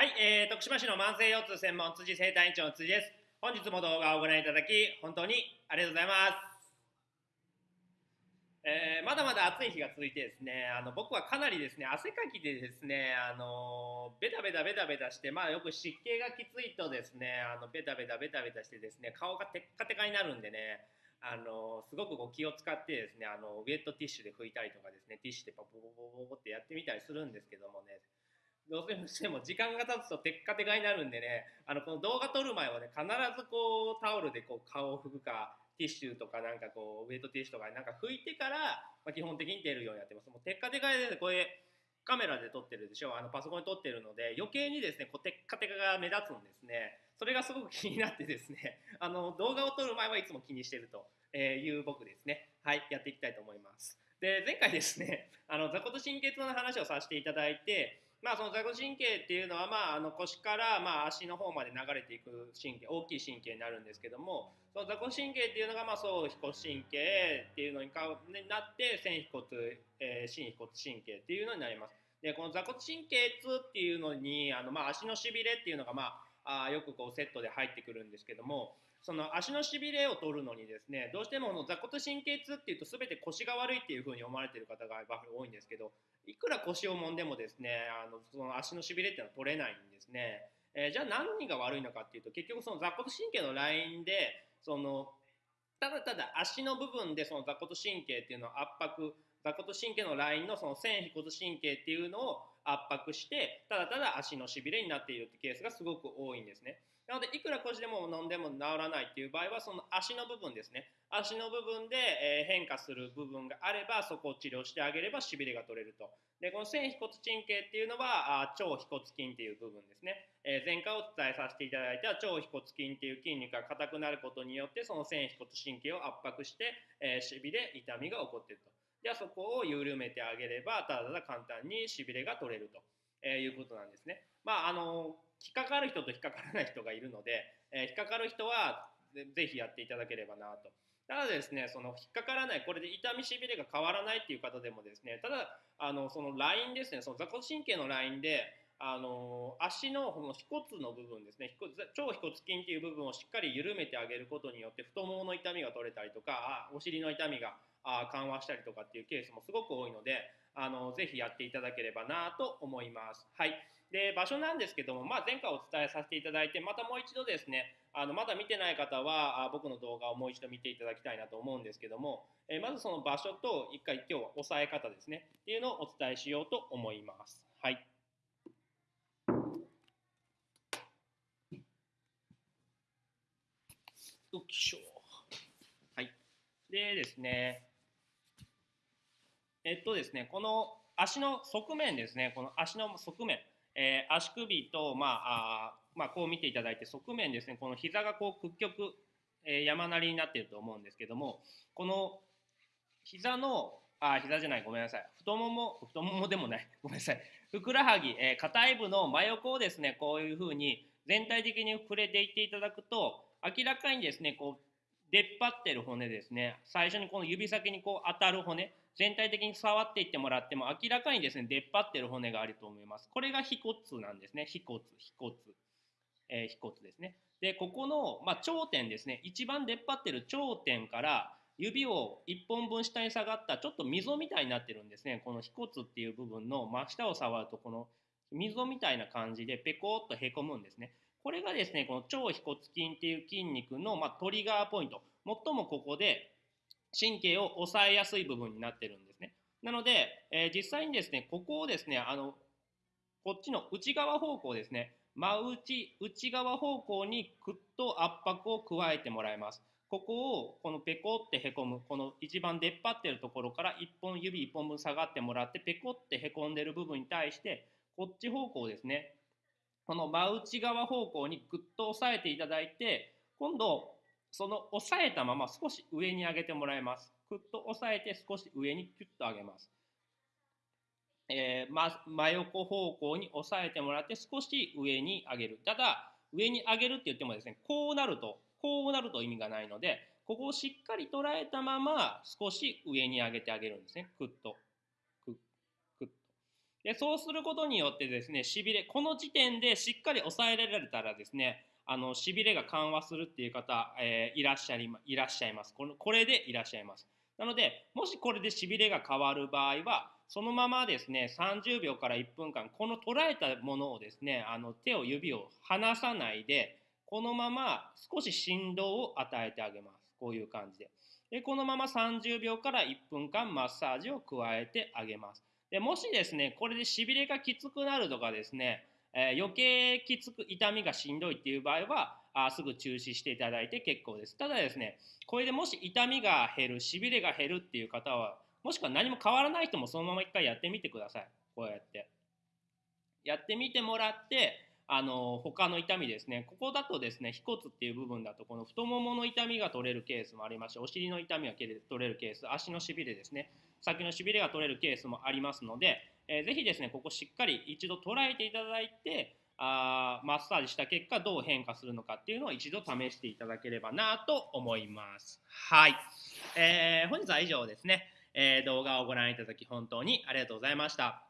はい、えー、徳島市の慢性腰痛専門辻生体院長の辻です。本日も動画をご覧いただき、本当にありがとうございます。えーまだまだ暑い日が続いてですね、あの僕はかなりですね、汗かきでですね、あのベタベタベタベタして、まあよく湿気がきついとですね、あのベタベタベタベタしてですね、顔がテッカテカになるんでね、あのすごくこう気を使ってですね、あのウェットティッシュで拭いたりとかですね、ティッシュでパポポポポポってやってみたりするんですけどもね、どうしても時間が経つとテッカテカになるんでねあのこの動画撮る前はね必ずこうタオルでこう顔を拭くかティッシュとかなんかこうウェットティッシュとかなんか拭いてから、まあ、基本的に出るようにやってます。もうテッカテカで、ね、これカメラで撮ってるでしょ。あのパソコンで撮ってるので余計にですねこうテッカテカが目立つんですね。それがすごく気になってですね あの動画を撮る前はいつも気にしてるという僕ですね。はいやっていきたいと思います。で前回ですねあの座骨神経痛の話をさせていただいてまあ、その座骨神経っていうのは、まあ、あの腰からまあ足の方まで流れていく神経大きい神経になるんですけどもその座骨神経っていうのがまあ総腓骨神経っていうのにかなって線腓骨、えー、心腓骨神経っていうのになります。でこの座骨神経痛っていうのにあの、まあ、足のしびれっていうのが、まあ、あよくこうセットで入ってくるんですけどもその足のしびれを取るのにですねどうしてもこの座骨神経痛っていうと全て腰が悪いっていうふうに思われてる方が多いんですけどいくら腰を揉んでもですねあのその足のしびれっていうのは取れないんですね、えー、じゃあ何が悪いのかっていうと結局その座骨神経のラインでそのただただ足の部分でその座骨神経っていうのを圧迫座骨神経のラインのその線腓骨神経っていうのを圧迫してただただ足のしびれになっているってケースがすごく多いんですね。なのでいくら腰でも飲んでも治らないっていう場合はその足の部分ですね。足の部分で、え変化する部分があればそこを治療してあげればしびれが取れると。でこの線腓骨神経っていうのはあ腸腓骨筋っていう部分ですね、え、前回お伝えさせていただいた腸腓骨筋っていう筋肉が硬くなることによってその線腓骨神経を圧迫して、えー、しびれ痛みが起こっていると。じゃあそこを緩めてあげればただただ簡単にしびれが取れると、えいうことなんですね。まああの引っかかる人と引っかからない人がいるので、え引っかかる人はぜひやっていただければなと。ただですね、その引っかからない、これで痛みしびれが変わらないっていう方でもですね、ただ、あのそのラインですね、その座骨神経のラインで、あの足のこの腓骨の部分ですね、腸腓骨筋っていう部分をしっかり緩めてあげることによって、太ももの痛みが取れたりとか、お尻の痛みが緩和したりとかっていうケースもすごく多いので、あのぜひやっていただければなと思います。はい。で、場所なんですけども、まあ、前回お伝えさせていただいて、またもう一度ですね、あのまだ見てない方はあ僕の動画をもう一度見ていただきたいなと思うんですけども、え、まずその場所と一回今日は押さえ方ですねっていうのをお伝えしようと思います。はい。よいしょ。はい。でですね、えっとですね、この足の側面ですね、この足の側面、えー、足首と、まあ、あまあ、こう見ていただいて側面ですね。この膝がこう屈曲、えー、山なりになっていると思うんですけどもこの膝のあ膝じゃない。ごめんなさい。太もも太ももでもない。ごめんなさい。ふくらはぎ、えー、硬い部の真横をですねこういうふうに全体的に触れていっていただくと明らかにですねこう出っ張ってる骨ですね最初にこの指先にこう当たる骨全体的に触っていってもらっても明らかにですね出っ張ってる骨があると思いますこれが腓骨なんですね腓骨腓骨えー、腓骨ですね。で、ここの、まあ、頂点ですね、一番出っ張ってる頂点から指を1本分下に下がったちょっと溝みたいになってるんですね。この腓骨っていう部分の真下を触ると、この溝みたいな感じでペコッとへこむんですね。これがですね、この腸腓骨筋っていう筋肉の、まあ、トリガーポイント。最もここで神経を抑えやすい部分になってるんですね。なので、えー、実際にですね、ここをですね、あの、こっちの内側方向ですね、真内内側方向にぐっと圧迫を加えてもらいます。ここをこのペコってへこむこの一番出っ張ってるところから1本指1本分下がってもらってペコってへこんでる部分に対してこっち方向ですねこの真内側方向にぐっと押さえていただいて今度その押さえたまま少し上に上げてもらいます。ぐっと押さえて少し上にキュッと上げます。えー、ま、真横方向に押さえてもらって少し上に上げる。ただ、上に上げるって言ってもですね、こうなると、こうなると意味がないので、ここをしっかり捉えたまま少し上に上げてあげるんですね。クッと。クッ、クッと。でそうすることによってですねしびれこの時点でしっかり抑えられたらですねあのしびれが緩和するっていう方、えー、いらっしゃいいらっしゃいます。このこれでいらっしゃいます。なのでもしこれでしびれが変わる場合はそのままですね30秒から1分間この捉えたものをですねあの手を指を離さないでこのまま少し振動を与えてあげます。こういう感じで。でこのまま30秒から1分間マッサージを加えてあげます。でもしですねこれでしびれがきつくなるとかですね、えー、余計きつく痛みがしんどいっていう場合はあすぐ中止していただいて結構です。ただですねこれでもし痛みが減るしびれが減るっていう方はもしくは何も変わらない人もそのまま一回やってみてください。こうやって。やってみてもらってあの他の痛みですね。ここだとですね腓骨っていう部分だとこの太ももの痛みが取れるケースもありますしお尻の痛みが取れるケース足のしびれですね。先のしびれが取れるケースもありますので、えー、ぜひですねここしっかり一度捉えていただいてあマッサージした結果どう変化するのかっていうのを一度試していただければなと思います。はい、えー、本日は以上ですね、えー、動画をご覧いただき本当にありがとうございました。